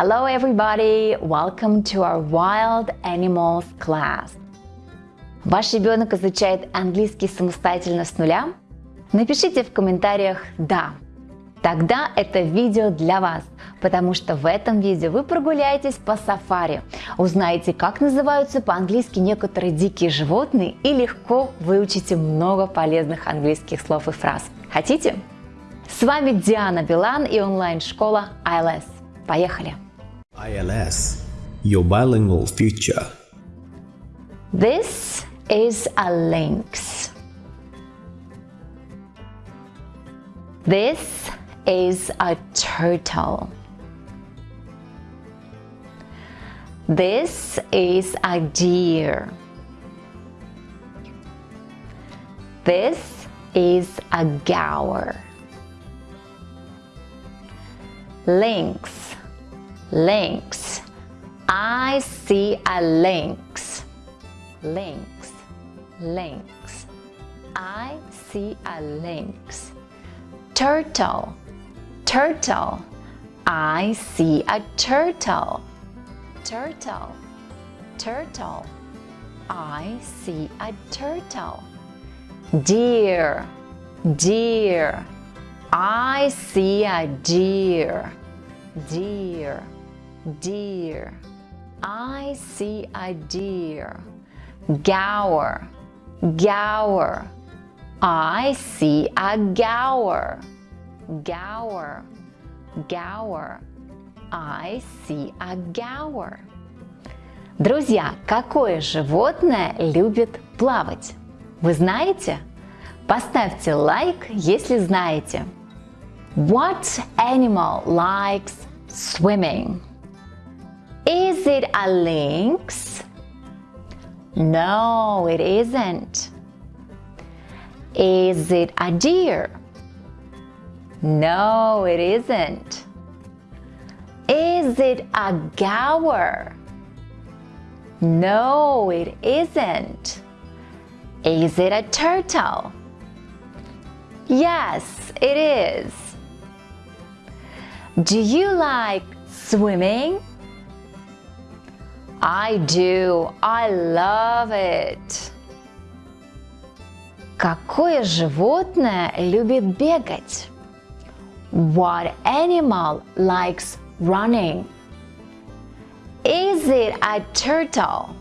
Hello everybody! Welcome to our Wild Animals class. Ваш ребенок изучает английский самостоятельно с нуля? Напишите в комментариях «Да». Тогда это видео для вас, потому что в этом видео вы прогуляетесь по сафари, узнаете, как называются по-английски некоторые дикие животные и легко выучите много полезных английских слов и фраз. Хотите? С вами Диана Билан и онлайн-школа ILS. Поехали! ILS, your bilingual future. This is a lynx. This is a turtle. This is a deer. This is a gaur. Lynx, lynx. I see a lynx. Lynx, lynx. I see a lynx. Turtle, turtle. I see a turtle. Turtle, turtle. I see a turtle. Deer, deer. I see a deer. Deer, deer. I see a deer. Gower, gower. I see a gower. Gower, gower. I see a gower. Друзья, какое животное любит плавать? Вы знаете? Поставьте лайк, если знаете. What animal likes swimming? Is it a lynx? No, it isn't. Is it a deer? No, it isn't. Is it a gaur? No, it isn't. Is it a turtle? Yes, it is. Do you like swimming? I do. I love it. Какое животное любит бегать? What animal likes running? Is it a turtle?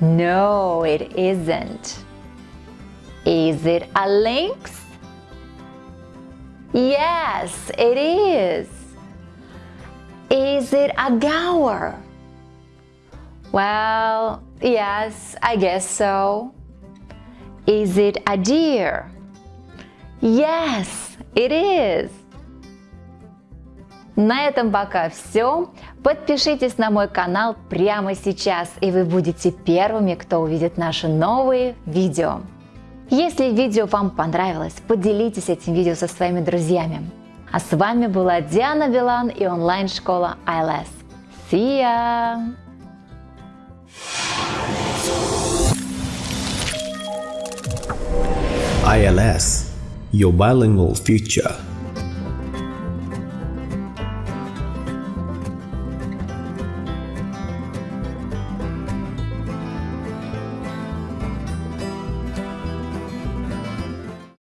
No, it isn't. Is it a lynx? Yes, it is. Is it a gower? Well, yes, I guess so. Is it a deer? Yes, it is. На этом пока все. Подпишитесь на мой канал прямо сейчас, и вы будете первыми, кто увидит наши новые видео. Если видео вам понравилось, поделитесь этим видео со своими друзьями. А с вами была Диана Билан и онлайн-школа ILS. See ya! ILS, your bilingual future.